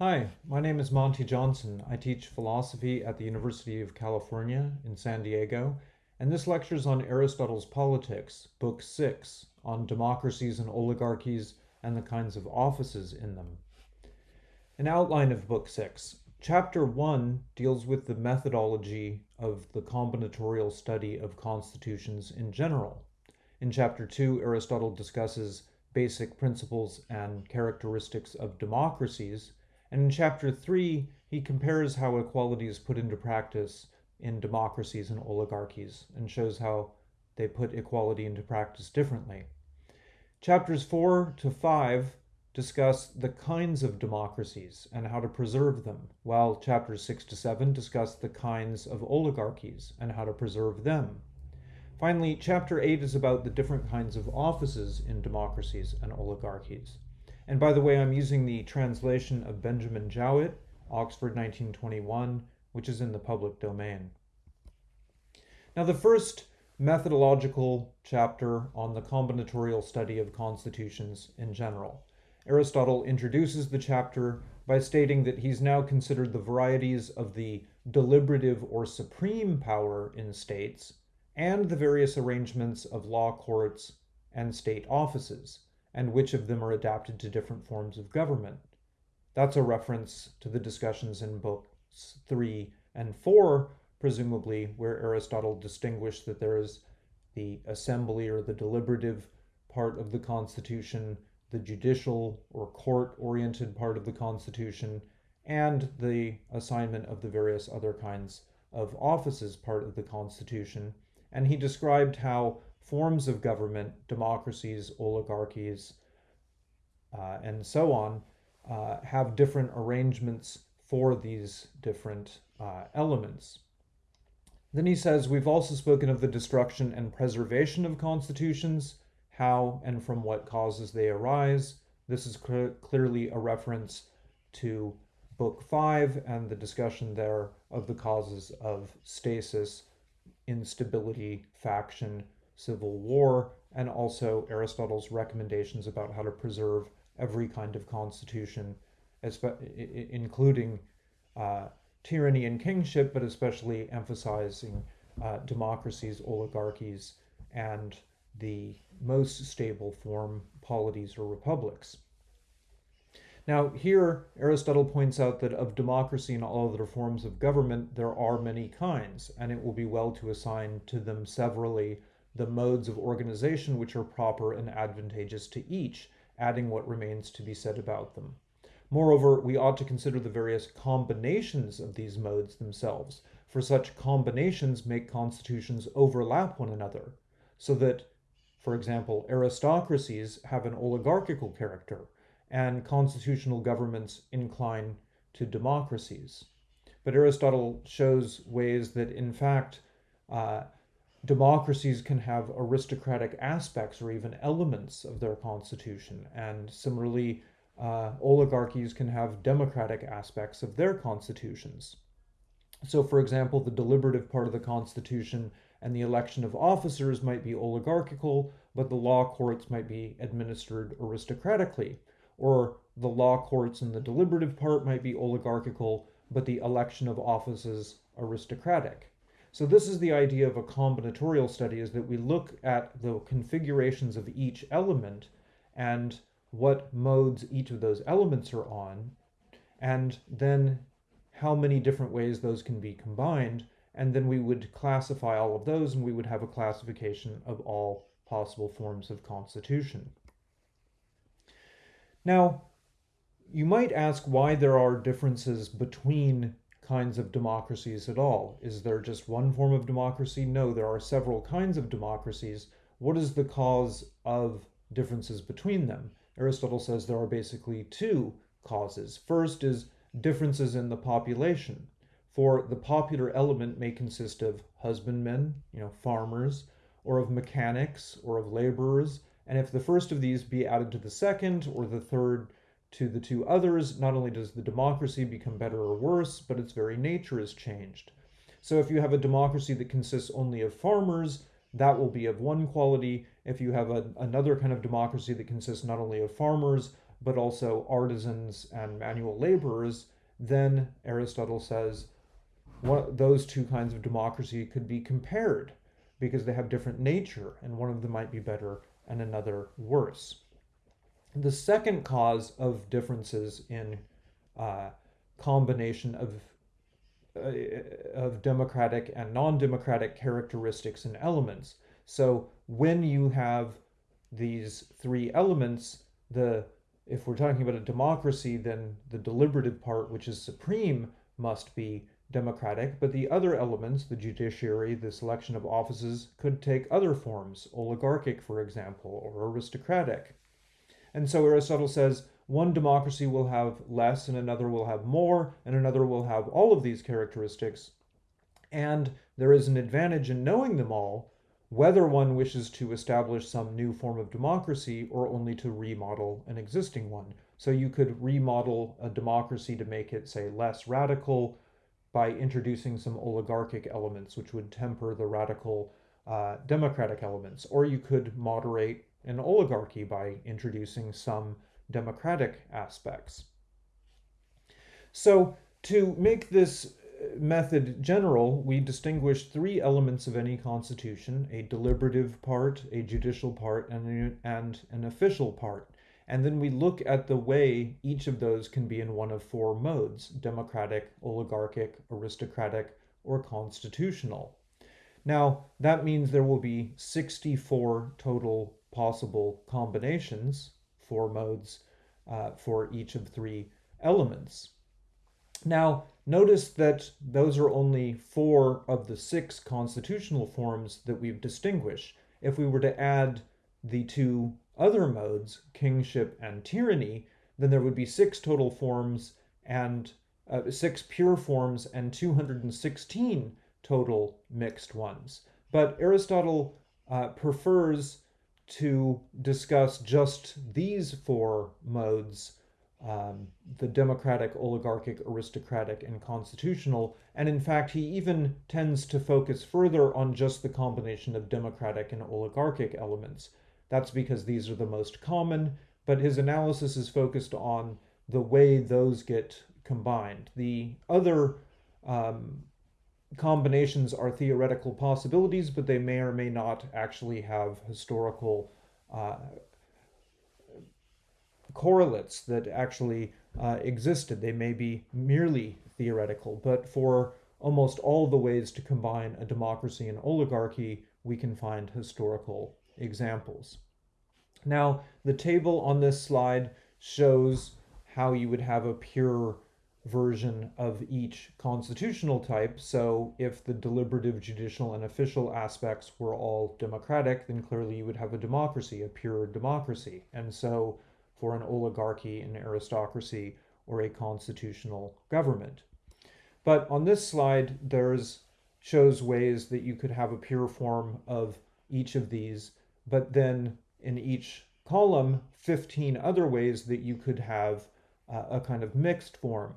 Hi, my name is Monty Johnson. I teach philosophy at the University of California in San Diego, and this lecture is on Aristotle's Politics, Book 6, on democracies and oligarchies and the kinds of offices in them. An outline of Book 6. Chapter 1 deals with the methodology of the combinatorial study of constitutions in general. In Chapter 2, Aristotle discusses basic principles and characteristics of democracies and in chapter three, he compares how equality is put into practice in democracies and oligarchies and shows how they put equality into practice differently. Chapters four to five discuss the kinds of democracies and how to preserve them, while chapters six to seven discuss the kinds of oligarchies and how to preserve them. Finally, chapter 8 is about the different kinds of offices in democracies and oligarchies. And by the way, I'm using the translation of Benjamin Jowett, Oxford 1921, which is in the public domain. Now, the first methodological chapter on the combinatorial study of constitutions in general. Aristotle introduces the chapter by stating that he's now considered the varieties of the deliberative or supreme power in states and the various arrangements of law courts and state offices and which of them are adapted to different forms of government. That's a reference to the discussions in books 3 and 4, presumably, where Aristotle distinguished that there is the assembly or the deliberative part of the Constitution, the judicial or court oriented part of the Constitution, and the assignment of the various other kinds of offices part of the Constitution. And he described how forms of government, democracies, oligarchies, uh, and so on, uh, have different arrangements for these different uh, elements. Then he says, We've also spoken of the destruction and preservation of constitutions, how and from what causes they arise. This is cl- clearly a reference to Book 5 and the discussion there of the causes of stasis, instability, faction, civil war, and also Aristotle's recommendations about how to preserve every kind of constitution, including uh, tyranny and kingship, but especially emphasizing uh, democracies, oligarchies, and the most stable form, polities or republics. Now, here, Aristotle points out that of democracy and all other forms of government, there are many kinds, and it will be well to assign to them severally the modes of organization which are proper and advantageous to each, adding what remains to be said about them. Moreover, we ought to consider the various combinations of these modes themselves, for such combinations make constitutions overlap one another, so that, for example, aristocracies have an oligarchical character, and constitutional governments incline to democracies. But Aristotle shows ways that, in fact, uh, democracies can have aristocratic aspects or even elements of their constitution, and similarly, uh, oligarchies can have democratic aspects of their constitutions. So, for example, the deliberative part of the constitution and the election of officers might be oligarchical, but the law courts might be administered aristocratically. Or the law courts and the deliberative part might be oligarchical, but the election of offices aristocratic. So this is the idea of a combinatorial study is that we look at the configurations of each element and what modes each of those elements are on, and then how many different ways those can be combined, and then we would classify all of those and we would have a classification of all possible forms of constitution. Now, you might ask why there are differences between kinds of democracies at all. Is there just one form of democracy? No, there are several kinds of democracies. What is the cause of differences between them? Aristotle says there are basically two causes. First is differences in the population. For the popular element may consist of husbandmen, you know, farmers, or of mechanics, or of laborers. And if the first of these be added to the second, or the third to the two others, not only does the democracy become better or worse, but its very nature is changed. So if you have a democracy that consists only of farmers, that will be of one quality. If you have a, another kind of democracy that consists not only of farmers, but also artisans and manual laborers, then Aristotle says those two kinds of democracy could be compared because they have different nature, and one of them might be better and another worse. The second cause of differences in uh, combination of uh, of democratic and non-democratic characteristics and elements. So when you have these three elements, the if we're talking about a democracy, then the deliberative part, which is supreme, must be democratic, but the other elements, the judiciary, the selection of offices, could take other forms, oligarchic, for example, or aristocratic. And so Aristotle says one democracy will have less and another will have more, and another will have all of these characteristics. And there is an advantage in knowing them all, whether one wishes to establish some new form of democracy or only to remodel an existing one. So you could remodel a democracy to make it, say, less radical by introducing some oligarchic elements, which would temper the radical uh, democratic elements. Or you could moderate an oligarchy by introducing some democratic aspects. So to make this uh, method general, we distinguish three elements of any constitution, a deliberative part, a judicial part, and, and an official part. And then we look at the way each of those can be in one of four modes democratic, oligarchic, aristocratic, or constitutional. Now, that means there will be 64 total possible combinations, four modes, uh, for each of three elements. Now, notice that those are only four of the six constitutional forms that we've distinguished. If we were to add the two other modes, kingship and tyranny, then there would be six total forms and uh, six pure forms and 216 total mixed ones. But Aristotle uh, prefers to discuss just these four modes um, the democratic, oligarchic, aristocratic, and constitutional. And in fact, he even tends to focus further on just the combination of democratic and oligarchic elements. That's because these are the most common, but his analysis is focused on the way those get combined. The other um, combinations are theoretical possibilities, but they may or may not actually have historical uh, correlates that actually uh, existed. They may be merely theoretical, but for almost all the ways to combine a democracy and oligarchy, we can find historical examples. Now, the table on this slide shows how you would have a pure version of each constitutional type. So if the deliberative, judicial, and official aspects were all democratic, then clearly you would have a democracy, a pure democracy. And so for an oligarchy, an aristocracy, or a constitutional government. But on this slide, there's shows ways that you could have a pure form of each of these, but then in each column, 15 other ways that you could have uh, a kind of mixed form.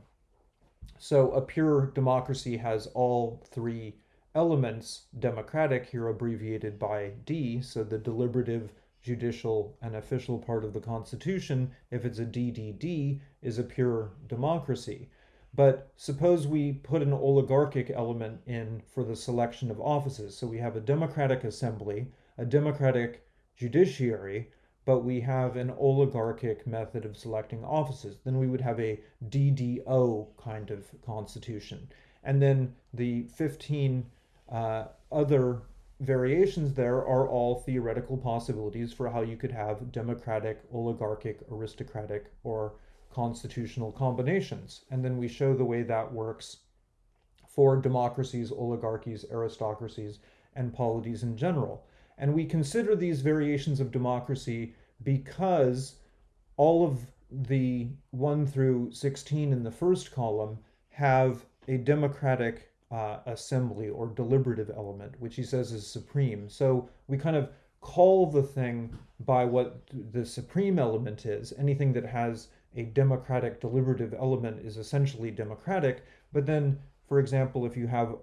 So a pure democracy has all three elements, democratic here abbreviated by D, so the deliberative, judicial, and official part of the Constitution, if it's a DDD, is a pure democracy. But suppose we put an oligarchic element in for the selection of offices. So we have a democratic assembly, a democratic judiciary, but we have an oligarchic method of selecting offices, then we would have a DDO kind of constitution. And then the 15 uh, other variations there are all theoretical possibilities for how you could have democratic, oligarchic, aristocratic, or constitutional combinations. And then we show the way that works for democracies, oligarchies, aristocracies, and polities in general. And we consider these variations of democracy because all of the 1 through 16 in the first column have a democratic uh, assembly or deliberative element, which he says is supreme. So we kind of call the thing by what the supreme element is. Anything that has a democratic deliberative element is essentially democratic. But then, for example, if you have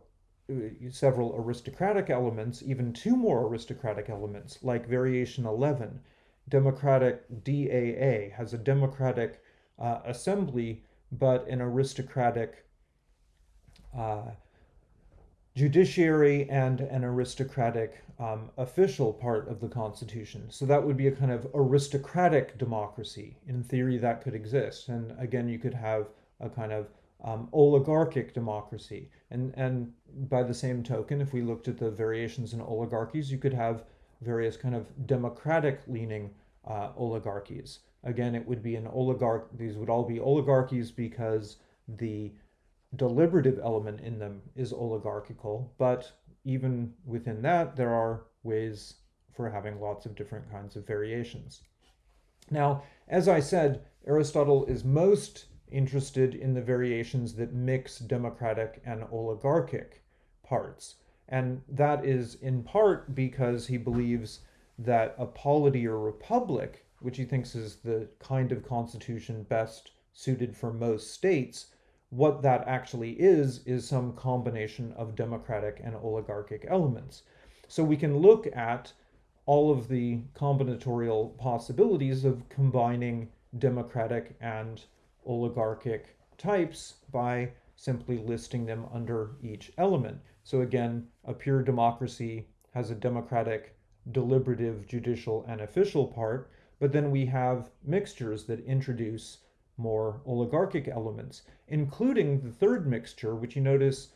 several aristocratic elements, even two more aristocratic elements, like variation 11, democratic DAA, has a democratic uh, assembly, but an aristocratic uh, judiciary and an aristocratic um, official part of the Constitution. So that would be a kind of aristocratic democracy. In theory, that could exist. And again, you could have a kind of um, oligarchic democracy. And, and by the same token, if we looked at the variations in oligarchies, you could have various kind of democratic leaning uh, oligarchies. Again, it would be an oligarch, these would all be oligarchies because the deliberative element in them is oligarchical, but even within that, there are ways for having lots of different kinds of variations. Now, as I said, Aristotle is most interested in the variations that mix democratic and oligarchic parts. And that is in part because he believes that a polity or republic, which he thinks is the kind of constitution best suited for most states, what that actually is, is some combination of democratic and oligarchic elements. So we can look at all of the combinatorial possibilities of combining democratic and oligarchic types by simply listing them under each element. So again, a pure democracy has a democratic, deliberative, judicial, and official part, but then we have mixtures that introduce more oligarchic elements, including the third mixture, which you notice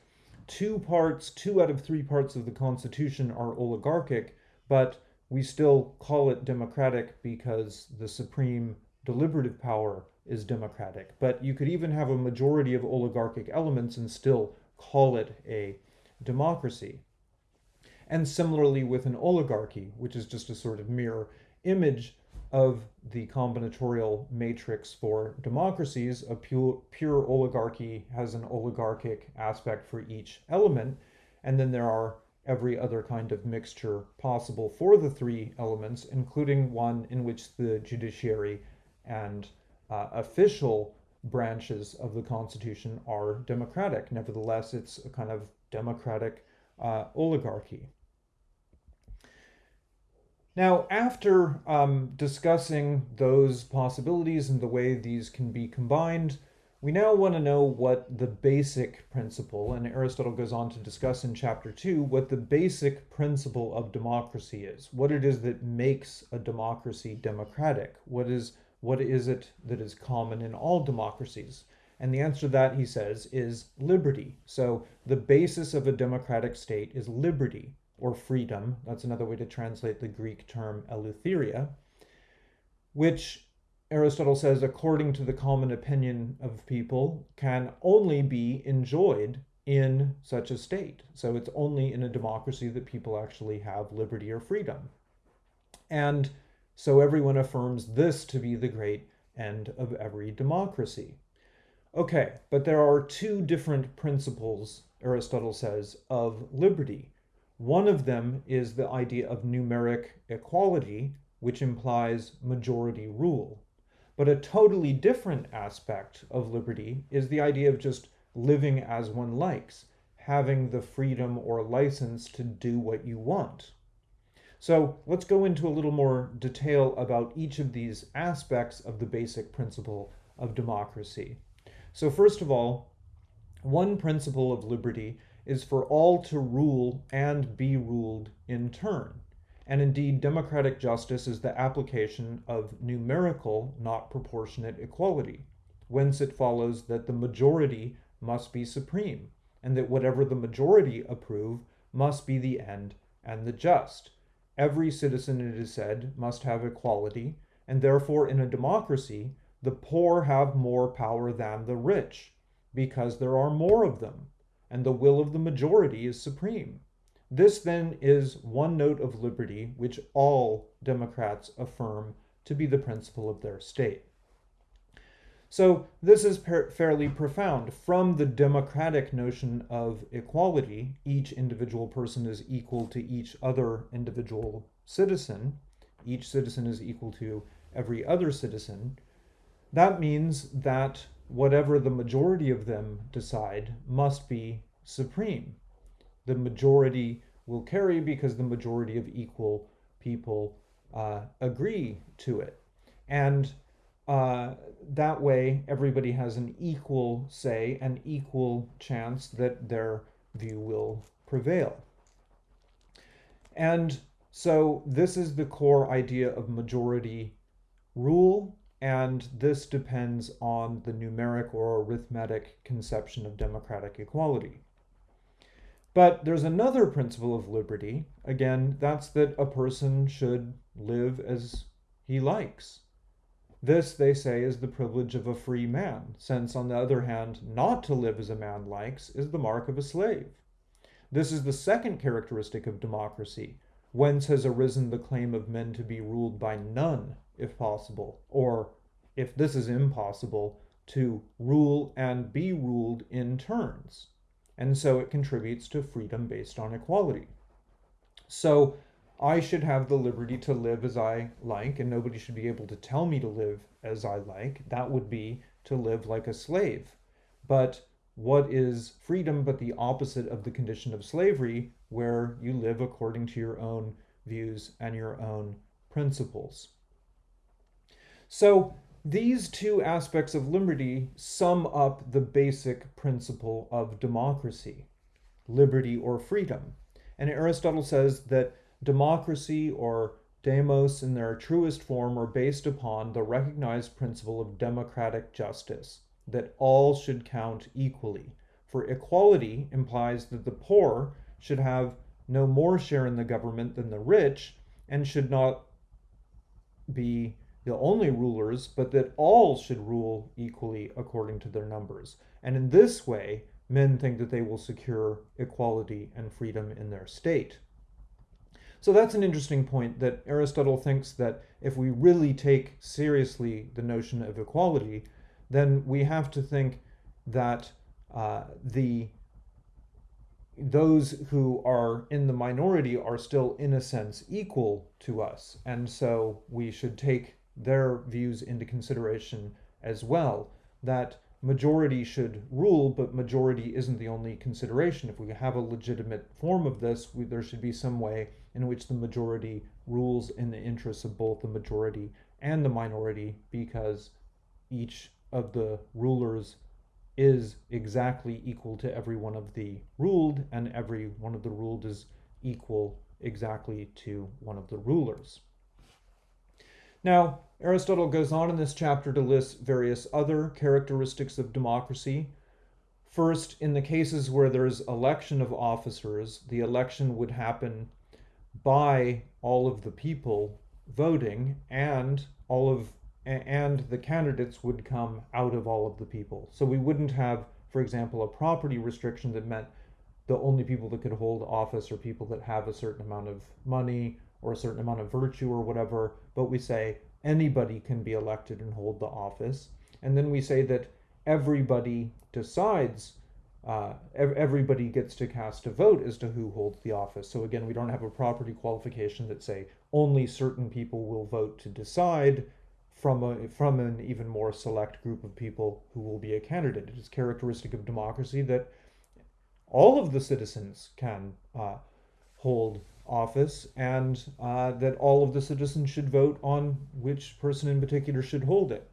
two parts, two out of three parts of the Constitution are oligarchic, but we still call it democratic because the supreme deliberative power is democratic. But you could even have a majority of oligarchic elements and still call it a democracy. And similarly with an oligarchy, which is just a sort of mirror image of the combinatorial matrix for democracies, a pure, pure oligarchy has an oligarchic aspect for each element, and then there are every other kind of mixture possible for the three elements, including one in which the judiciary and uh, official branches of the Constitution are democratic. Nevertheless, it's a kind of democratic uh, oligarchy. Now, after um, discussing those possibilities and the way these can be combined, we now want to know what the basic principle, and Aristotle goes on to discuss in chapter 2, what the basic principle of democracy is, what it is that makes a democracy democratic, what is, what is it that is common in all democracies. And the answer to that, he says, is liberty. So the basis of a democratic state is liberty or freedom. That's another way to translate the Greek term eleutheria, which Aristotle says, according to the common opinion of people, can only be enjoyed in such a state. So it's only in a democracy that people actually have liberty or freedom. And so everyone affirms this to be the great end of every democracy. Okay, but there are two different principles, Aristotle says, of liberty. One of them is the idea of numeric equality, which implies majority rule. But a totally different aspect of liberty is the idea of just living as one likes, having the freedom or license to do what you want. So let's go into a little more detail about each of these aspects of the basic principle of democracy. So first of all, one principle of liberty is for all to rule and be ruled in turn. And indeed, democratic justice is the application of numerical, not proportionate equality, whence it follows that the majority must be supreme, and that whatever the majority approve must be the end and the just. Every citizen, it is said, must have equality, and therefore in a democracy, the poor have more power than the rich, because there are more of them and the will of the majority is supreme. This then is one note of liberty which all Democrats affirm to be the principle of their state. So this is fairly profound. From the democratic notion of equality, each individual person is equal to each other individual citizen. Each citizen is equal to every other citizen. That means that whatever the majority of them decide must be supreme. The majority will carry because the majority of equal people uh, agree to it. And uh, that way, everybody has an equal say, an equal chance that their view will prevail. And so, this is the core idea of majority rule, and this depends on the numeric or arithmetic conception of democratic equality. But there's another principle of liberty. Again, that's that a person should live as he likes. This, they say, is the privilege of a free man, since, on the other hand, not to live as a man likes is the mark of a slave. This is the second characteristic of democracy, whence has arisen the claim of men to be ruled by none, if possible, or, if this is impossible, to rule and be ruled in turns. And so it contributes to freedom based on equality. So I should have the liberty to live as I like, and nobody should be able to tell me to live as I like. That would be to live like a slave. But what is freedom but the opposite of the condition of slavery, where you live according to your own views and your own principles? So, these two aspects of liberty sum up the basic principle of democracy liberty or freedom. And Aristotle says that democracy or demos in their truest form are based upon the recognized principle of democratic justice, that all should count equally. For equality implies that the poor should have no more share in the government than the rich and should not be the only rulers, but that all should rule equally according to their numbers. And in this way, men think that they will secure equality and freedom in their state. So that's an interesting point that Aristotle thinks that if we really take seriously the notion of equality, then we have to think that uh, the those who are in the minority are still, in a sense, equal to us. And so we should take their views into consideration as well. That majority should rule, but majority isn't the only consideration. If we have a legitimate form of this, we, there should be some way in which the majority rules in the interests of both the majority and the minority because each of the rulers is exactly equal to every one of the ruled, and every one of the ruled is equal exactly to one of the rulers. Now, Aristotle goes on in this chapter to list various other characteristics of democracy. First, in the cases where there's election of officers, the election would happen by all of the people voting and all of and the candidates would come out of all of the people. So we wouldn't have, for example, a property restriction that meant the only people that could hold office are people that have a certain amount of money or a certain amount of virtue or whatever, but we say anybody can be elected and hold the office. And then we say that everybody decides, uh, everybody gets to cast a vote as to who holds the office. So again, we don't have a property qualification that say only certain people will vote to decide from a from an even more select group of people who will be a candidate. It is characteristic of democracy that all of the citizens can uh, hold office and uh, that all of the citizens should vote on which person in particular should hold it.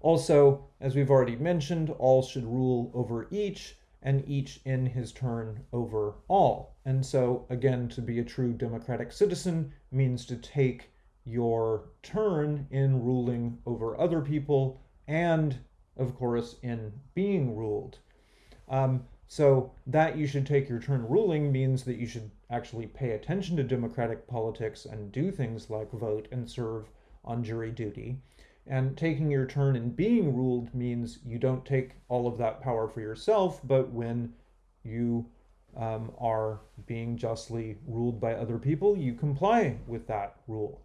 Also, as we've already mentioned, all should rule over each and each in his turn over all. And so, again, to be a true democratic citizen means to take your turn in ruling over other people and, of course, in being ruled. Um, so, that you should take your turn ruling means that you should actually pay attention to democratic politics and do things like vote and serve on jury duty. And taking your turn in being ruled means you don't take all of that power for yourself, but when you um, are being justly ruled by other people, you comply with that rule.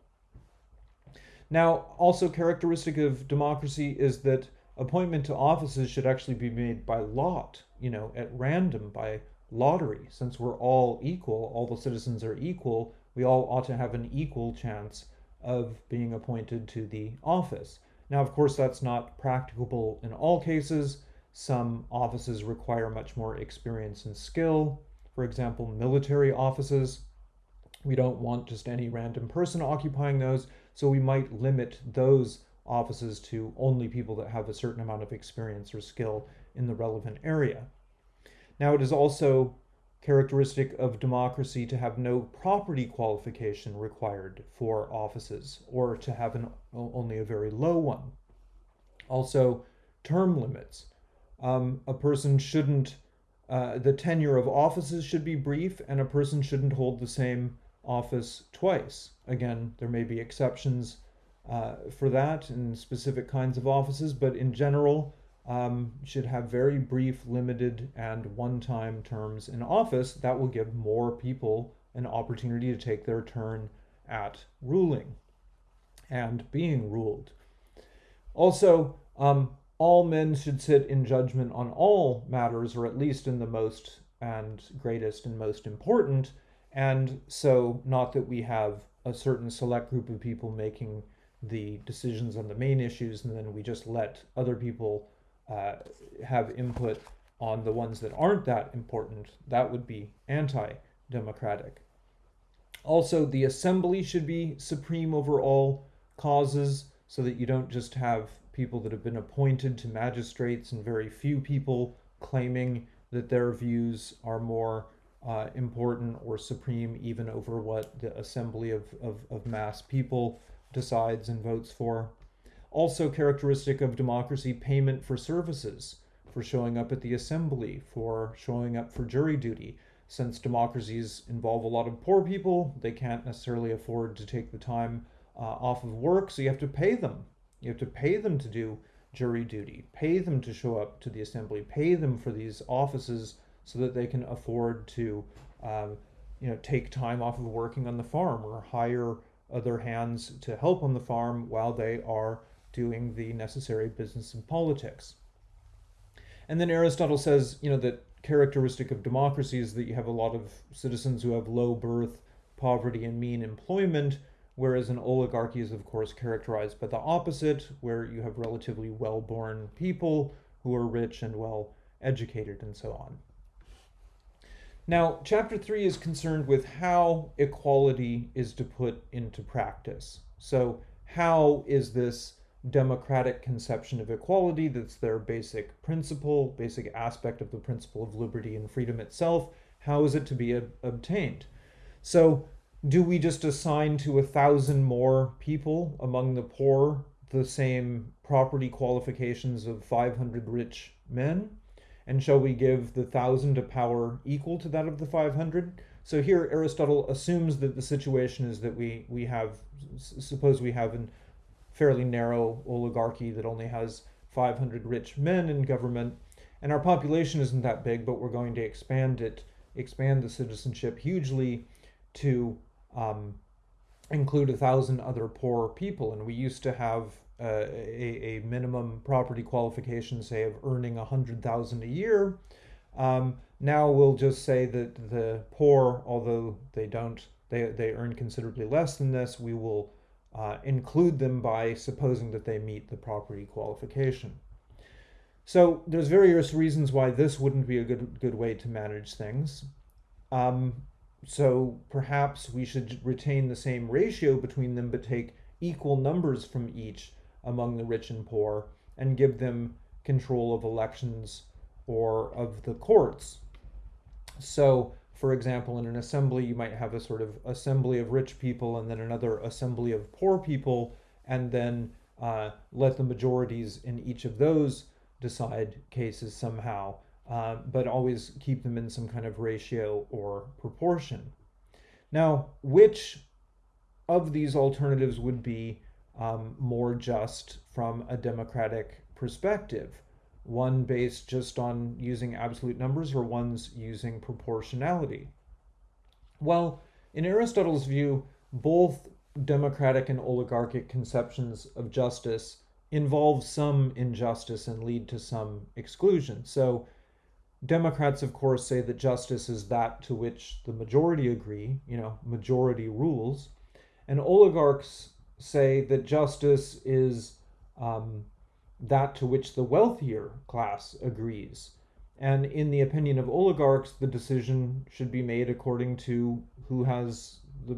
Now, also characteristic of democracy is that appointment to offices should actually be made by lot, you know, at random, by lottery. Since we're all equal, all the citizens are equal, we all ought to have an equal chance of being appointed to the office. Now, of course, that's not practicable in all cases. Some offices require much more experience and skill. For example, military offices We don't want just any random person occupying those, so we might limit those offices to only people that have a certain amount of experience or skill in the relevant area. Now, it is also characteristic of democracy to have no property qualification required for offices or to have an, only a very low one. Also, term limits. Um, a person shouldn't, uh, the tenure of offices should be brief, and a person shouldn't hold the same office twice. Again, there may be exceptions uh, for that in specific kinds of offices, but in general, um, should have very brief, limited, and one time terms in office. That will give more people an opportunity to take their turn at ruling and being ruled. Also, um, all men should sit in judgment on all matters, or at least in the most and greatest and most important. And so, not that we have a certain select group of people making the decisions on the main issues, and then we just let other people uh, have input on the ones that aren't that important, that would be anti democratic. Also, the assembly should be supreme over all causes so that you don't just have people that have been appointed to magistrates and very few people claiming that their views are more uh, important or supreme even over what the assembly of, of, of mass people decides and votes for. Also characteristic of democracy, payment for services, for showing up at the assembly, for showing up for jury duty. Since democracies involve a lot of poor people, they can't necessarily afford to take the time uh, off of work, so you have to pay them. You have to pay them to do jury duty, pay them to show up to the assembly, pay them for these offices so that they can afford to, um, you know, take time off of working on the farm or hire other hands to help on the farm while they are doing the necessary business and politics. And then Aristotle says, you know, that characteristic of democracy is that you have a lot of citizens who have low birth, poverty, and mean employment, whereas an oligarchy is, of course, characterized by the opposite, where you have relatively well born people who are rich and well educated, and so on. Now, chapter three is concerned with how equality is to put into practice. So, how is this democratic conception of equality that's their basic principle, basic aspect of the principle of liberty and freedom itself. How is it to be ob- obtained? So, do we just assign to a thousand more people among the poor the same property qualifications of 500 rich men? And shall we give the thousand a power equal to that of the 500? So here Aristotle assumes that the situation is that we, we have, suppose we have an fairly narrow oligarchy that only has 500 rich men in government. And our population isn't that big, but we're going to expand it, expand the citizenship hugely to um, include a thousand other poor people. And we used to have uh, a, a minimum property qualification, say, of earning a hundred thousand a year. Um, now we'll just say that the poor, although they don't, they, they earn considerably less than this, we will uh, include them by supposing that they meet the property qualification. So there's various reasons why this wouldn't be a good good way to manage things. Um, so perhaps we should retain the same ratio between them, but take equal numbers from each among the rich and poor, and give them control of elections or of the courts. So for example, in an assembly, you might have a sort of assembly of rich people and then another assembly of poor people, and then uh, let the majorities in each of those decide cases somehow, uh, but always keep them in some kind of ratio or proportion. Now, which of these alternatives would be um, more just from a democratic perspective? One based just on using absolute numbers or one's using proportionality? Well, in Aristotle's view, both democratic and oligarchic conceptions of justice involve some injustice and lead to some exclusion. So, Democrats, of course, say that justice is that to which the majority agree, you know, majority rules. And oligarchs say that justice is um, that to which the wealthier class agrees. And in the opinion of oligarchs, the decision should be made according to who has the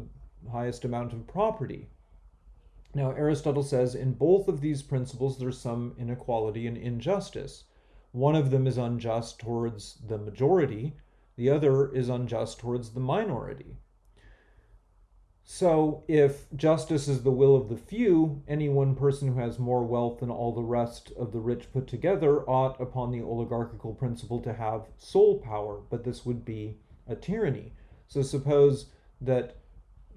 highest amount of property. Now, Aristotle says in both of these principles there's some inequality and injustice. One of them is unjust towards the majority, the other is unjust towards the minority. So, if justice is the will of the few, any one person who has more wealth than all the rest of the rich put together ought, upon the oligarchical principle, to have sole power, but this would be a tyranny. So, suppose that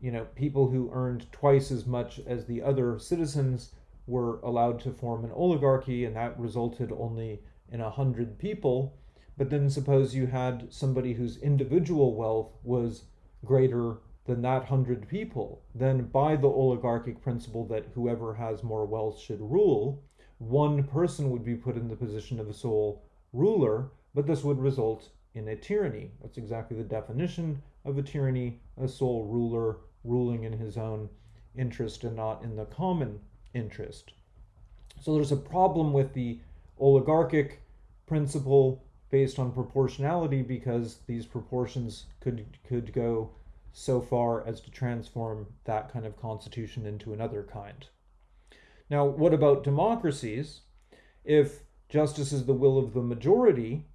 you know people who earned twice as much as the other citizens were allowed to form an oligarchy, and that resulted only in a hundred people. But then suppose you had somebody whose individual wealth was greater than that hundred people, then by the oligarchic principle that whoever has more wealth should rule, one person would be put in the position of a sole ruler, but this would result in a tyranny. That's exactly the definition of a tyranny a sole ruler ruling in his own interest and not in the common interest. So there's a problem with the oligarchic principle based on proportionality because these proportions could could go so far as to transform that kind of constitution into another kind. Now, what about democracies? If justice is the will of the majority,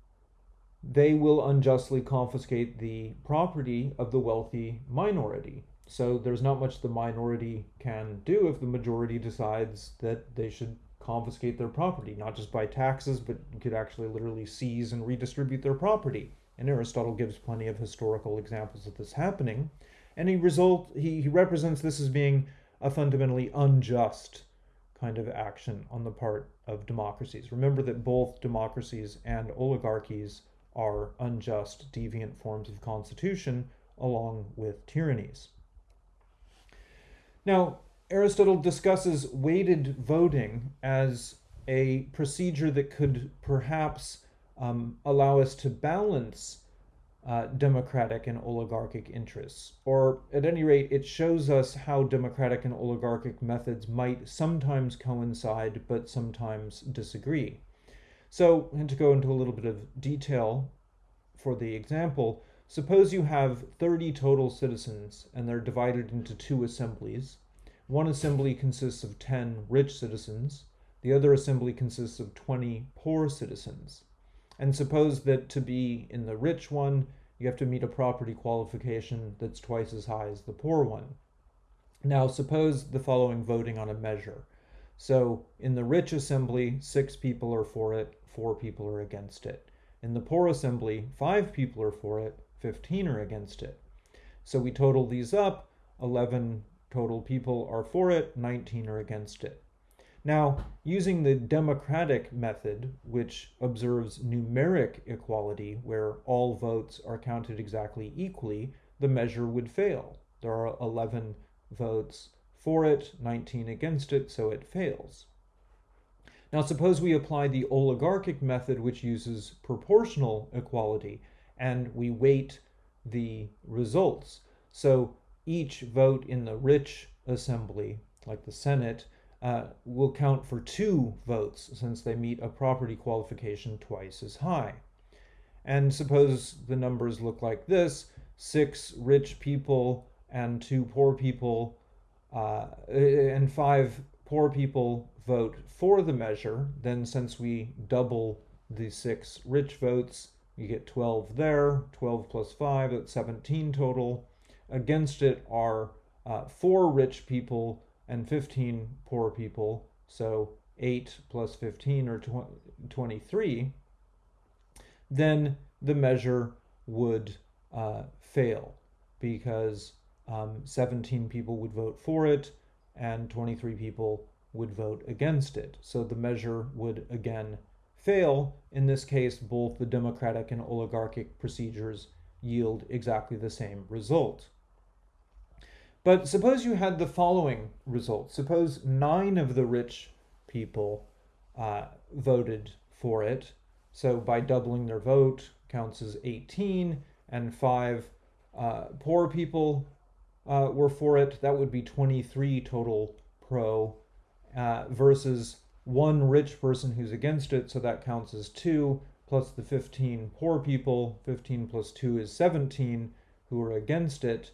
they will unjustly confiscate the property of the wealthy minority. So there's not much the minority can do if the majority decides that they should confiscate their property, not just by taxes, but could actually literally seize and redistribute their property. And Aristotle gives plenty of historical examples of this happening. And he result he, he represents this as being a fundamentally unjust kind of action on the part of democracies. Remember that both democracies and oligarchies are unjust, deviant forms of constitution, along with tyrannies. Now, Aristotle discusses weighted voting as a procedure that could perhaps um, allow us to balance uh, democratic and oligarchic interests. Or at any rate, it shows us how democratic and oligarchic methods might sometimes coincide but sometimes disagree. So, and to go into a little bit of detail for the example, suppose you have 30 total citizens and they're divided into two assemblies. One assembly consists of 10 rich citizens, the other assembly consists of 20 poor citizens. And suppose that to be in the rich one, you have to meet a property qualification that's twice as high as the poor one. Now, suppose the following voting on a measure. So, in the rich assembly, six people are for it, four people are against it. In the poor assembly, five people are for it, 15 are against it. So we total these up 11 total people are for it, 19 are against it. Now, using the democratic method, which observes numeric equality, where all votes are counted exactly equally, the measure would fail. There are 11 votes for it, 19 against it, so it fails. Now, suppose we apply the oligarchic method, which uses proportional equality, and we weight the results. So each vote in the rich assembly, like the Senate, uh, will count for two votes since they meet a property qualification twice as high. And suppose the numbers look like this six rich people and two poor people, uh, and five poor people vote for the measure. Then, since we double the six rich votes, you get 12 there, 12 plus 5, that's 17 total. Against it are uh, four rich people and 15 poor people, so 8 plus 15 or 23, then the measure would uh, fail because um, 17 people would vote for it and 23 people would vote against it. So the measure would again fail. In this case, both the democratic and oligarchic procedures yield exactly the same result. But suppose you had the following result. Suppose nine of the rich people uh, voted for it. So by doubling their vote counts as 18, and five uh, poor people uh, were for it. That would be 23 total pro uh, versus one rich person who's against it. So that counts as two plus the 15 poor people. 15 plus two is 17 who are against it.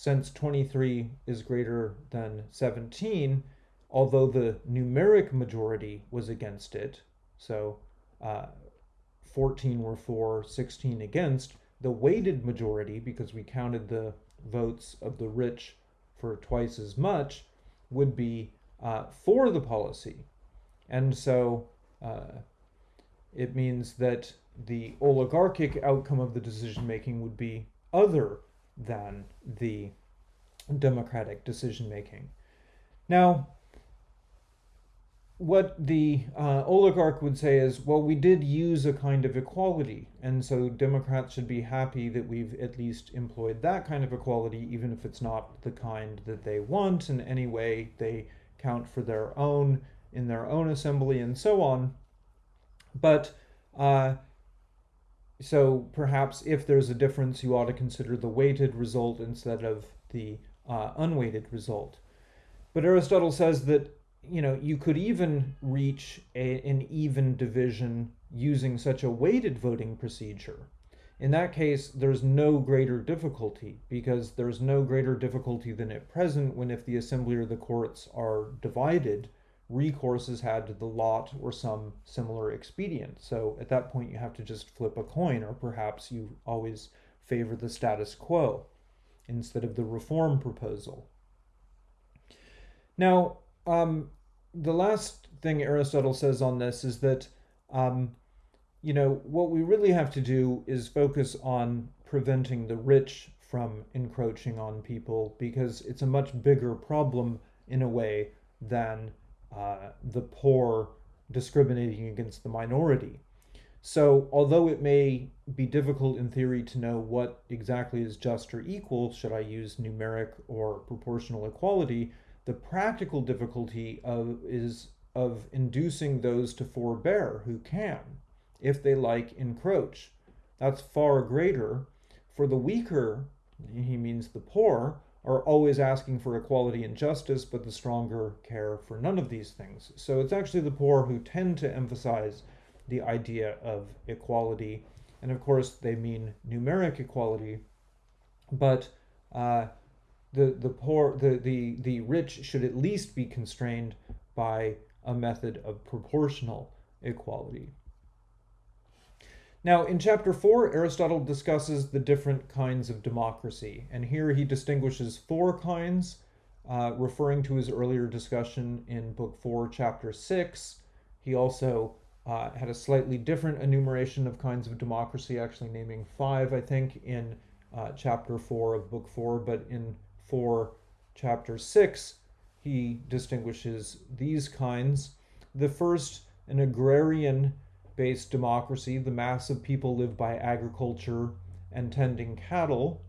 Since 23 is greater than 17, although the numeric majority was against it, so uh, 14 were for, 16 against, the weighted majority, because we counted the votes of the rich for twice as much, would be uh, for the policy. And so uh, it means that the oligarchic outcome of the decision making would be other than the democratic decision making. Now, what the uh, oligarch would say is, well, we did use a kind of equality, and so Democrats should be happy that we've at least employed that kind of equality, even if it's not the kind that they want, and anyway, they count for their own in their own assembly and so on. But uh, so perhaps if there's a difference, you ought to consider the weighted result instead of the uh, unweighted result. But Aristotle says that you know you could even reach a, an even division using such a weighted voting procedure. In that case, there's no greater difficulty because there's no greater difficulty than at present when if the assembly or the courts are divided, recourse is had to the lot or some similar expedient. So at that point, you have to just flip a coin, or perhaps you always favor the status quo instead of the reform proposal. Now, um, the last thing Aristotle says on this is that, um, you know, what we really have to do is focus on preventing the rich from encroaching on people because it's a much bigger problem in a way than uh, the poor discriminating against the minority. So, although it may be difficult in theory to know what exactly is just or equal, should I use numeric or proportional equality, the practical difficulty of is of inducing those to forbear who can, if they like encroach. That's far greater. For the weaker, he means the poor, are always asking for equality and justice, but the stronger care for none of these things. So it's actually the poor who tend to emphasize the idea of equality. And of course, they mean numeric equality, but uh, the, the poor, the, the, the rich should at least be constrained by a method of proportional equality. Now, in chapter 4, Aristotle discusses the different kinds of democracy, and here he distinguishes four kinds, uh, referring to his earlier discussion in Book 4, Chapter 6. He also uh, had a slightly different enumeration of kinds of democracy, actually naming five, I think, in uh, Chapter 4 of Book 4, but in 4, Chapter 6, he distinguishes these kinds. The first, an agrarian based democracy, the mass of people live by agriculture and tending cattle.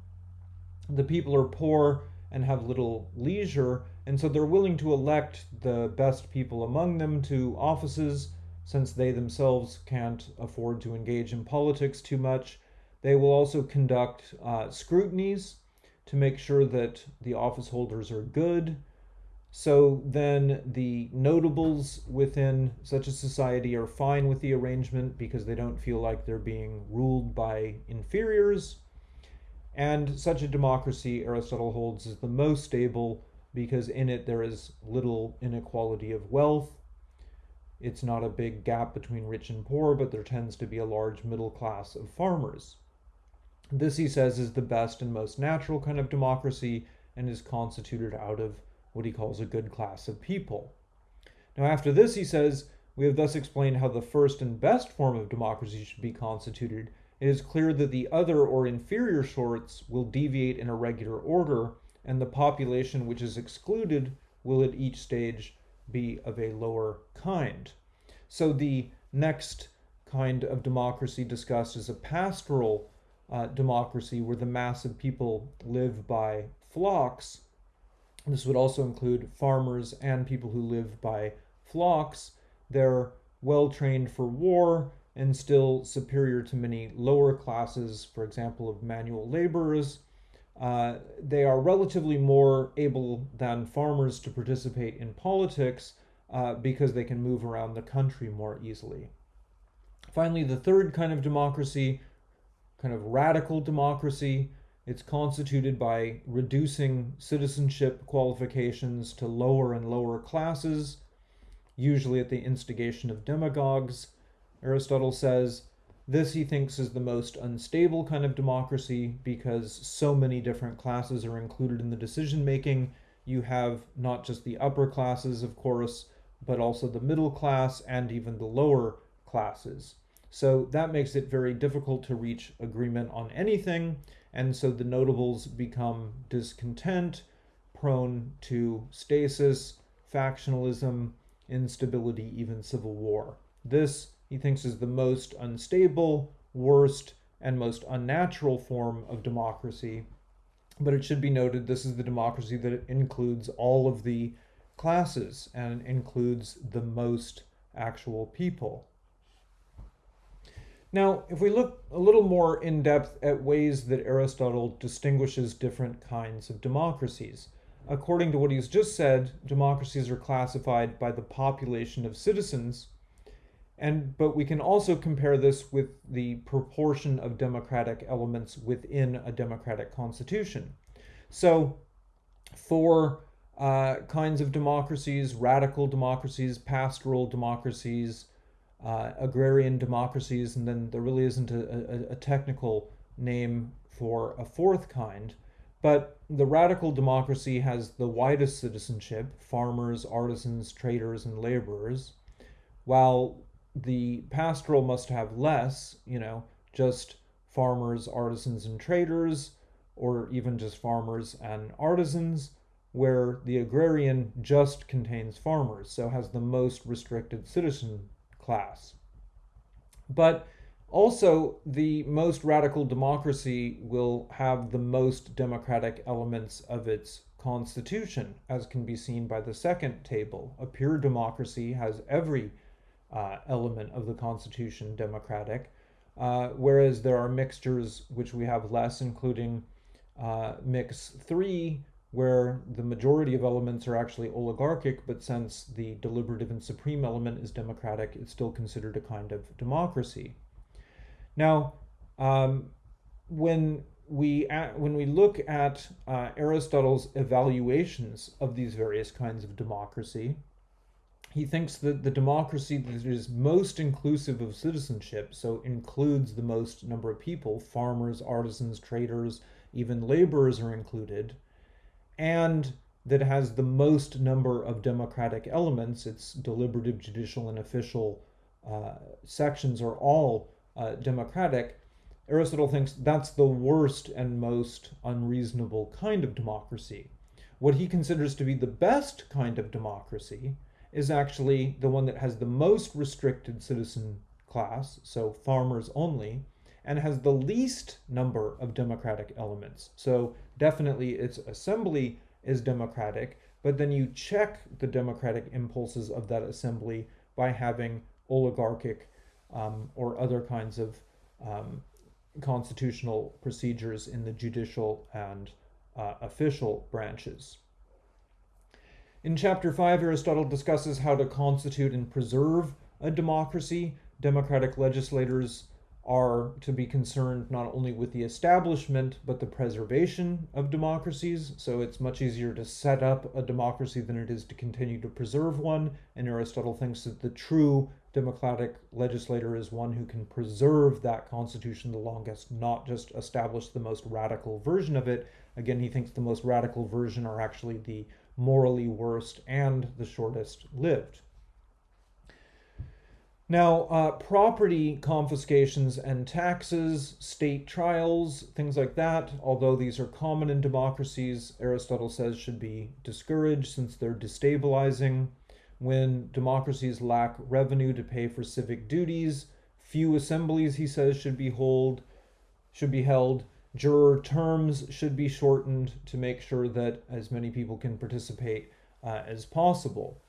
The people are poor and have little leisure, and so they're willing to elect the best people among them to offices since they themselves can't afford to engage in politics too much. They will also conduct uh, scrutinies to make sure that the office holders are good so then the notables within such a society are fine with the arrangement because they don't feel like they're being ruled by inferiors. And such a democracy, Aristotle holds, is the most stable because in it there is little inequality of wealth. It's not a big gap between rich and poor, but there tends to be a large middle class of farmers. This, he says, is the best and most natural kind of democracy and is constituted out of what he calls a good class of people. Now, after this, he says, we have thus explained how the first and best form of democracy should be constituted. It is clear that the other or inferior sorts will deviate in a regular order, and the population which is excluded will at each stage be of a lower kind. So the next kind of democracy discussed is a pastoral uh, democracy where the mass of people live by flocks this would also include farmers and people who live by flocks. They're well trained for war and still superior to many lower classes, for example, of manual laborers. Uh, they are relatively more able than farmers to participate in politics uh, because they can move around the country more easily. Finally, the third kind of democracy, kind of radical democracy, It's constituted by reducing citizenship qualifications to lower and lower classes, usually at the instigation of demagogues. Aristotle says this he thinks is the most unstable kind of democracy because so many different classes are included in the decision making. You have not just the upper classes, of course, but also the middle class and even the lower classes. So that makes it very difficult to reach agreement on anything. And so the notables become discontent, prone to stasis, factionalism, instability, even civil war. This he thinks is the most unstable, worst, and most unnatural form of democracy. But it should be noted this is the democracy that includes all of the classes and includes the most actual people. Now, if we look a little more in depth at ways that Aristotle distinguishes different kinds of democracies, according to what he's just said, democracies are classified by the population of citizens and but we can also compare this with the proportion of democratic elements within a democratic constitution. So four uh, kinds of democracies, radical democracies, pastoral democracies, uh, agrarian democracies, and then there really isn't a, a, a technical name for a fourth kind. But the radical democracy has the widest citizenship farmers, artisans, traders, and laborers, while the pastoral must have less, you know, just farmers, artisans, and traders, or even just farmers and artisans, where the agrarian just contains farmers, so has the most restricted citizen class. But also, the most radical democracy will have the most democratic elements of its constitution, as can be seen by the second table. A pure democracy has every uh, element of the Constitution democratic, uh, whereas there are mixtures which we have less, including uh, mix three, where the majority of elements are actually oligarchic, but since the deliberative and supreme element is democratic, it's still considered a kind of democracy. Now, um, when we when we look at uh, Aristotle's evaluations of these various kinds of democracy, he thinks that the democracy that is most inclusive of citizenship, so includes the most number of people, farmers, artisans, traders, even laborers are included, and that has the most number of democratic elements, its deliberative, judicial, and official uh, sections are all uh, democratic. Aristotle thinks that's the worst and most unreasonable kind of democracy. What he considers to be the best kind of democracy is actually the one that has the most restricted citizen class, so farmers only, and has the least number of democratic elements. So definitely its assembly is democratic, but then you check the democratic impulses of that assembly by having oligarchic um, or other kinds of um, constitutional procedures in the judicial and uh, official branches. In chapter 5, Aristotle discusses how to constitute and preserve a democracy. Democratic legislators are to be concerned not only with the establishment but the preservation of democracies. So it's much easier to set up a democracy than it is to continue to preserve one. And Aristotle thinks that the true democratic legislator is one who can preserve that constitution the longest, not just establish the most radical version of it. Again, he thinks the most radical version are actually the morally worst and the shortest lived. Now, uh, property confiscations and taxes, state trials, things like that, although these are common in democracies, Aristotle says should be discouraged since they're destabilizing. When democracies lack revenue to pay for civic duties, few assemblies, he says, should be hold, should be held, Juror terms should be shortened to make sure that as many people can participate uh, as possible.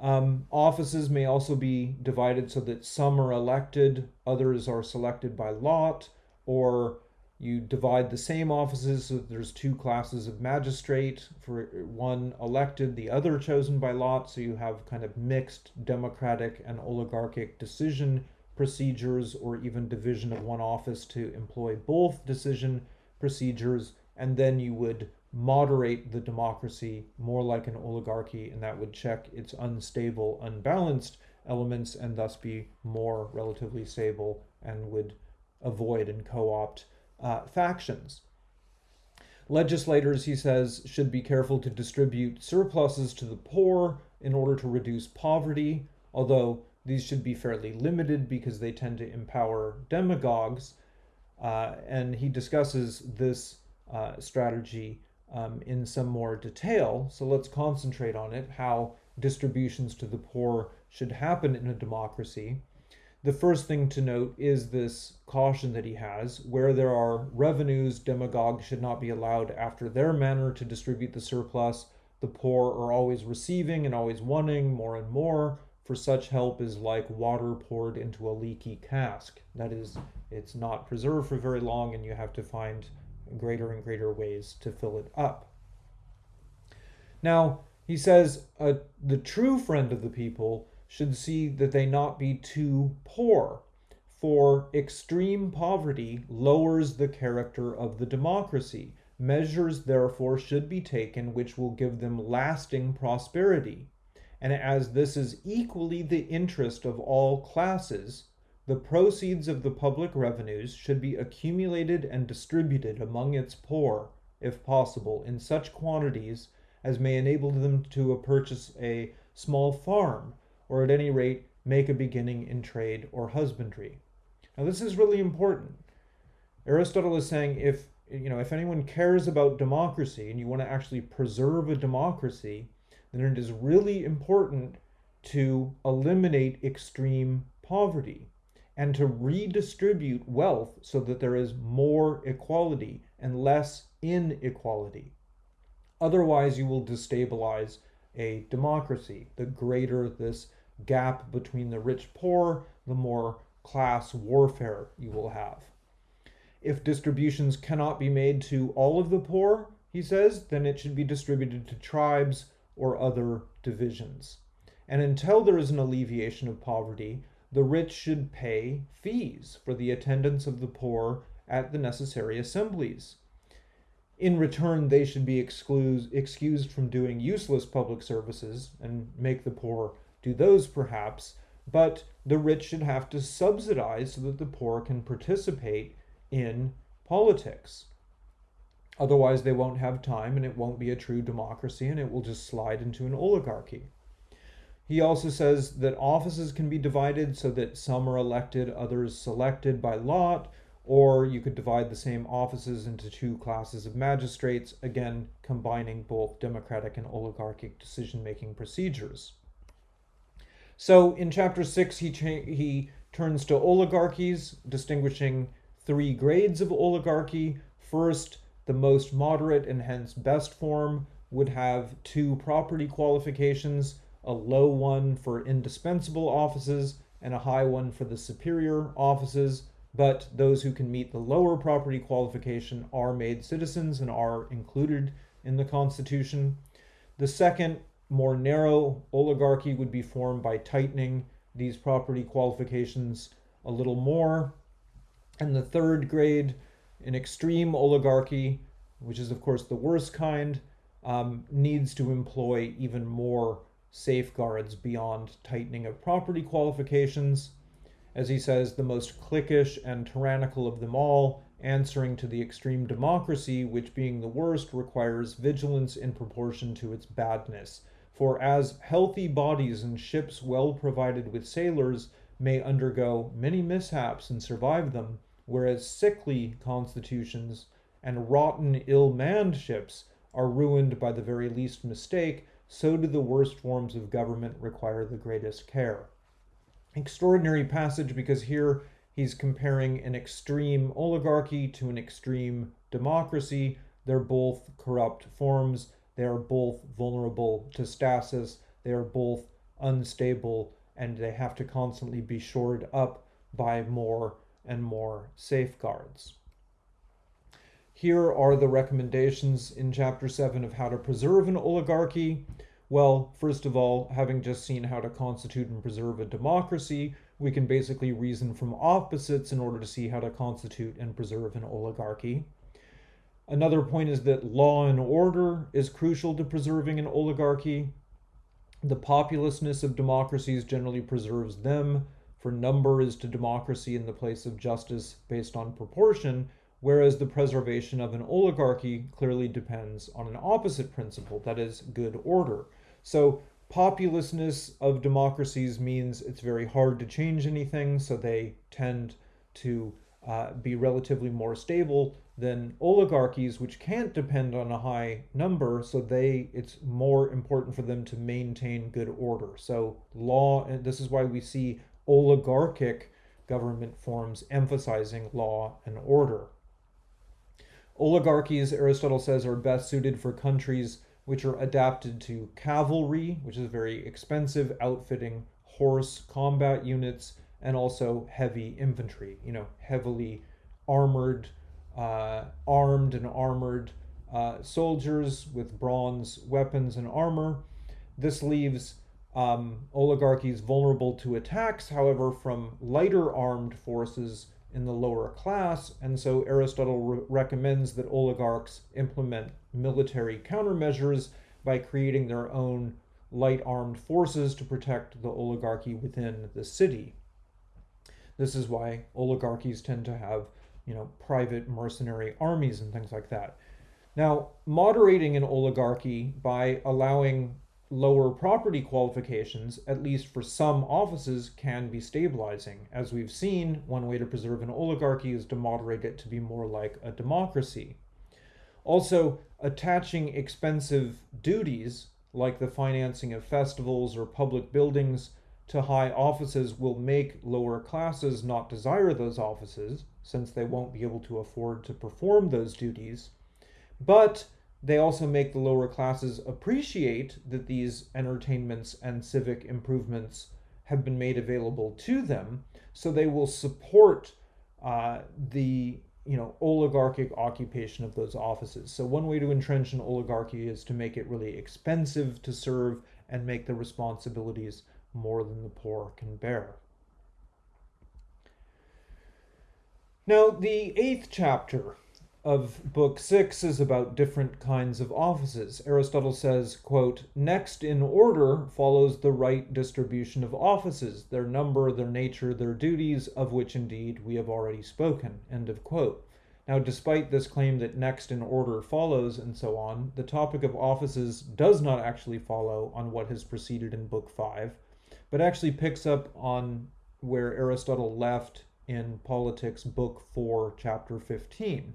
Um, offices may also be divided so that some are elected, others are selected by lot, or you divide the same offices so there's two classes of magistrate, for one elected, the other chosen by lot, so you have kind of mixed democratic and oligarchic decision procedures or even division of one office to employ both decision procedures, and then you would moderate the democracy more like an oligarchy, and that would check its unstable, unbalanced elements and thus be more relatively stable and would avoid and co opt uh, factions. Legislators, he says, should be careful to distribute surpluses to the poor in order to reduce poverty, although these should be fairly limited because they tend to empower demagogues. Uh, and he discusses this uh, strategy um, in some more detail. So let's concentrate on it how distributions to the poor should happen in a democracy. The first thing to note is this caution that he has where there are revenues, demagogues should not be allowed after their manner to distribute the surplus. The poor are always receiving and always wanting more and more, for such help is like water poured into a leaky cask. That is, it's not preserved for very long, and you have to find greater and greater ways to fill it up. Now, he says uh, the true friend of the people should see that they not be too poor, for extreme poverty lowers the character of the democracy. Measures, therefore, should be taken which will give them lasting prosperity. And as this is equally the interest of all classes, the proceeds of the public revenues should be accumulated and distributed among its poor, if possible, in such quantities as may enable them to purchase a small farm, or at any rate make a beginning in trade or husbandry. Now this is really important. Aristotle is saying if you know if anyone cares about democracy and you want to actually preserve a democracy, then it is really important to eliminate extreme poverty and to redistribute wealth so that there is more equality and less inequality. Otherwise, you will destabilize a democracy. The greater this gap between the rich poor, the more class warfare you will have. If distributions cannot be made to all of the poor, he says, then it should be distributed to tribes or other divisions. And until there is an alleviation of poverty, the rich should pay fees for the attendance of the poor at the necessary assemblies. In return, they should be excused, from doing useless public services and make the poor do those perhaps, but the rich should have to subsidize so that the poor can participate in politics. Otherwise, they won't have time and it won't be a true democracy and it will just slide into an oligarchy. He also says that offices can be divided so that some are elected, others selected by lot, or you could divide the same offices into two classes of magistrates, again, combining both democratic and oligarchic decision making procedures. So in chapter 6, he, he turns to oligarchies, distinguishing three grades of oligarchy. First, the most moderate and hence best form would have two property qualifications a low one for indispensable offices and a high one for the superior offices, but those who can meet the lower property qualification are made citizens and are included in the Constitution. The second, more narrow oligarchy would be formed by tightening these property qualifications a little more. And the third grade, an extreme oligarchy, which is, of course, the worst kind, um, needs to employ even more safeguards beyond tightening of property qualifications. As he says, the most cliquish and tyrannical of them all, answering to the extreme democracy, which being the worst requires vigilance in proportion to its badness. For as healthy bodies and ships well provided with sailors may undergo many mishaps and survive them, whereas sickly constitutions and rotten, ill manned ships are ruined by the very least mistake, so do the worst forms of government require the greatest care. Extraordinary passage because here he's comparing an extreme oligarchy to an extreme democracy. They're both corrupt forms, they are both vulnerable to stasis, they are both unstable, and they have to constantly be shored up by more and more safeguards. Here are the recommendations in Chapter 7 of how to preserve an oligarchy. Well, first of all, having just seen how to constitute and preserve a democracy, we can basically reason from opposites in order to see how to constitute and preserve an oligarchy. Another point is that law and order is crucial to preserving an oligarchy. The populousness of democracies generally preserves them, for number is to democracy in the place of justice based on proportion, whereas the preservation of an oligarchy clearly depends on an opposite principle, that is, good order. So, populousness of democracies means it's very hard to change anything, so they tend to uh, be relatively more stable than oligarchies, which can't depend on a high number, so they it's more important for them to maintain good order. So law, and this is why we see oligarchic government forms emphasizing law and order. Oligarchies, Aristotle says, are best suited for countries which are adapted to cavalry, which is very expensive outfitting horse combat units, and also heavy infantry, you know, heavily armored, uh, armed and armored uh, soldiers with bronze weapons and armor. This leaves um, oligarchies vulnerable to attacks, however, from lighter armed forces in the lower class, and so Aristotle re- recommends that oligarchs implement military countermeasures by creating their own light armed forces to protect the oligarchy within the city. This is why oligarchies tend to have, you know, private mercenary armies and things like that. Now, moderating an oligarchy by allowing lower property qualifications, at least for some offices, can be stabilizing. As we've seen, one way to preserve an oligarchy is to moderate it to be more like a democracy. Also, attaching expensive duties, like the financing of festivals or public buildings, to high offices will make lower classes not desire those offices, since they won't be able to afford to perform those duties. But they also make the lower classes appreciate that these entertainments and civic improvements have been made available to them, so they will support uh, the you know oligarchic occupation of those offices. So one way to entrench an oligarchy is to make it really expensive to serve and make the responsibilities more than the poor can bear. Now, the eighth chapter of book 6 is about different kinds of offices. Aristotle says, quote, "Next in order follows the right distribution of offices, their number, their nature, their duties, of which indeed we have already spoken." End of quote. Now, despite this claim that next in order follows and so on, the topic of offices does not actually follow on what has preceded in book 5, but actually picks up on where Aristotle left in Politics, book 4, chapter 15.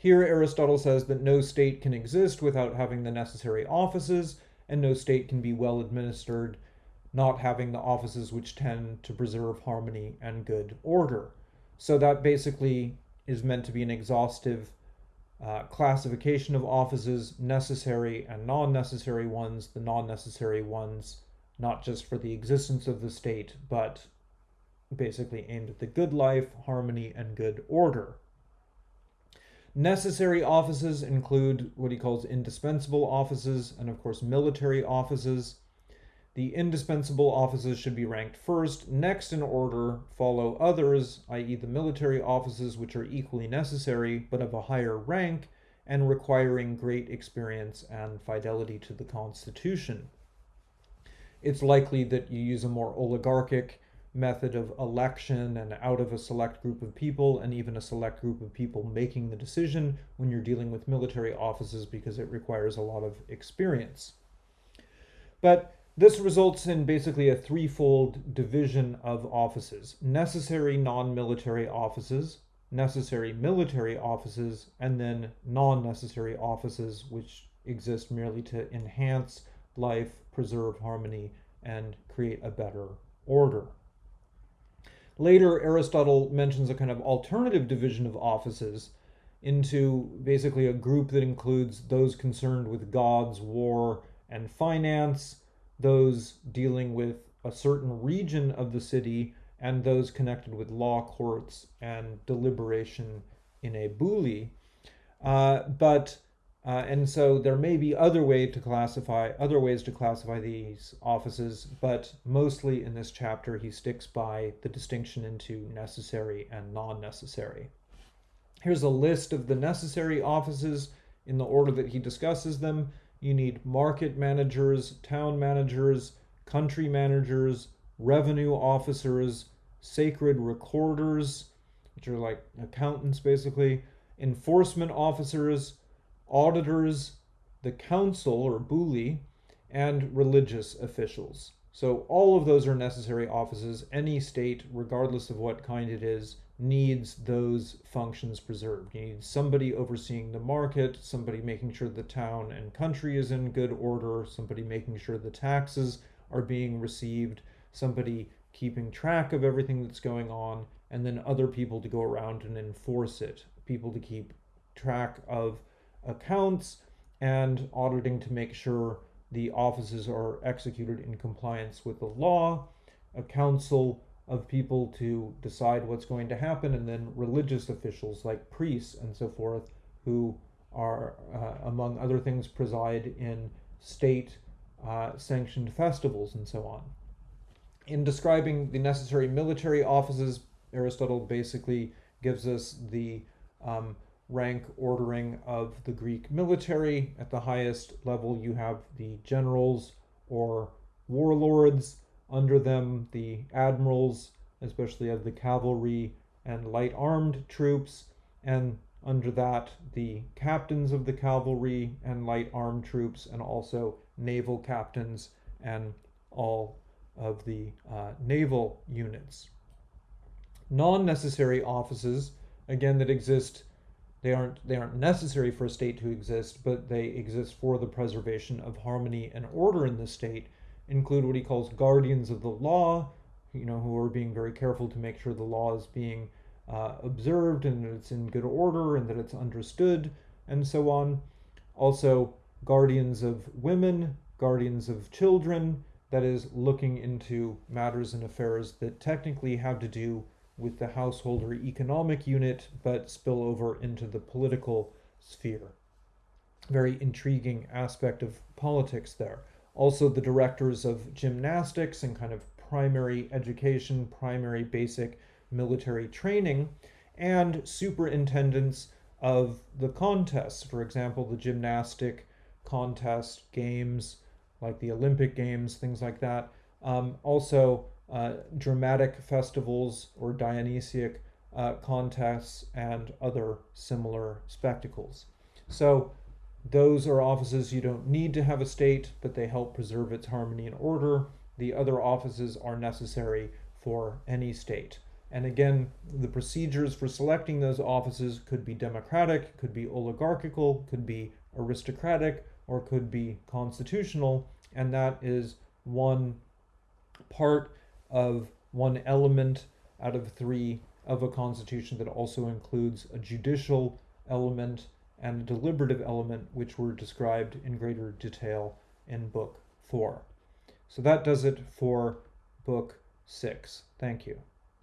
Here, Aristotle says that no state can exist without having the necessary offices, and no state can be well administered not having the offices which tend to preserve harmony and good order. So, that basically is meant to be an exhaustive uh, classification of offices, necessary and non necessary ones, the non necessary ones not just for the existence of the state, but basically aimed at the good life, harmony, and good order. Necessary offices include what he calls indispensable offices and, of course, military offices. The indispensable offices should be ranked first. Next in order follow others, i.e., the military offices, which are equally necessary but of a higher rank and requiring great experience and fidelity to the Constitution. It's likely that you use a more oligarchic method of election and out of a select group of people and even a select group of people making the decision when you're dealing with military offices because it requires a lot of experience. But this results in basically a threefold division of offices necessary non military offices, necessary military offices, and then non necessary offices, which exist merely to enhance life, preserve harmony, and create a better order. Later, Aristotle mentions a kind of alternative division of offices into basically a group that includes those concerned with gods, war, and finance, those dealing with a certain region of the city, and those connected with law courts and deliberation in a boule. Uh, but uh, and so there may be other way to classify other ways to classify these offices, but mostly in this chapter he sticks by the distinction into necessary and non-necessary. Here's a list of the necessary offices in the order that he discusses them. You need market managers, town managers, country managers, revenue officers, sacred recorders, which are like accountants basically, enforcement officers, auditors, the council or boule, and religious officials. So all of those are necessary offices. Any state, regardless of what kind it is, needs those functions preserved. You need somebody overseeing the market, somebody making sure the town and country is in good order, somebody making sure the taxes are being received, somebody keeping track of everything that's going on, and then other people to go around and enforce it, people to keep track of accounts and auditing to make sure the offices are executed in compliance with the law, a council of people to decide what's going to happen, and then religious officials like priests and so forth who are, uh, among other things, preside in state uh, sanctioned festivals and so on. In describing the necessary military offices, Aristotle basically gives us the um, rank ordering of the Greek military. At the highest level, you have the generals or warlords. Under them, the admirals, especially of the cavalry and light armed troops. And under that, the captains of the cavalry and light armed troops, and also naval captains and all of the uh, naval units. Non necessary offices, again, that exist they aren't they aren't necessary for a state to exist, but they exist for the preservation of harmony and order in the state. Include what he calls guardians of the law, you know, who are being very careful to make sure the law is being uh, observed and that it's in good order and that it's understood, and so on. Also, guardians of women, guardians of children, that is, looking into matters and affairs that technically have to do with the household or economic unit, but spill over into the political sphere. Very intriguing aspect of politics there. Also, the directors of gymnastics and kind of primary education, primary basic military training, and superintendents of the contests. For example, the gymnastic contest games, like the Olympic Games, things like that. Um, also, uh, dramatic festivals or Dionysiac uh, contests and other similar spectacles. So those are offices you don't need to have a state, but they help preserve its harmony and order. The other offices are necessary for any state. And again, the procedures for selecting those offices could be democratic, could be oligarchical, could be aristocratic, or could be constitutional. And that is one part of one element out of three of a constitution that also includes a judicial element and a deliberative element, which were described in greater detail in Book 4. So that does it for Book 6. Thank you.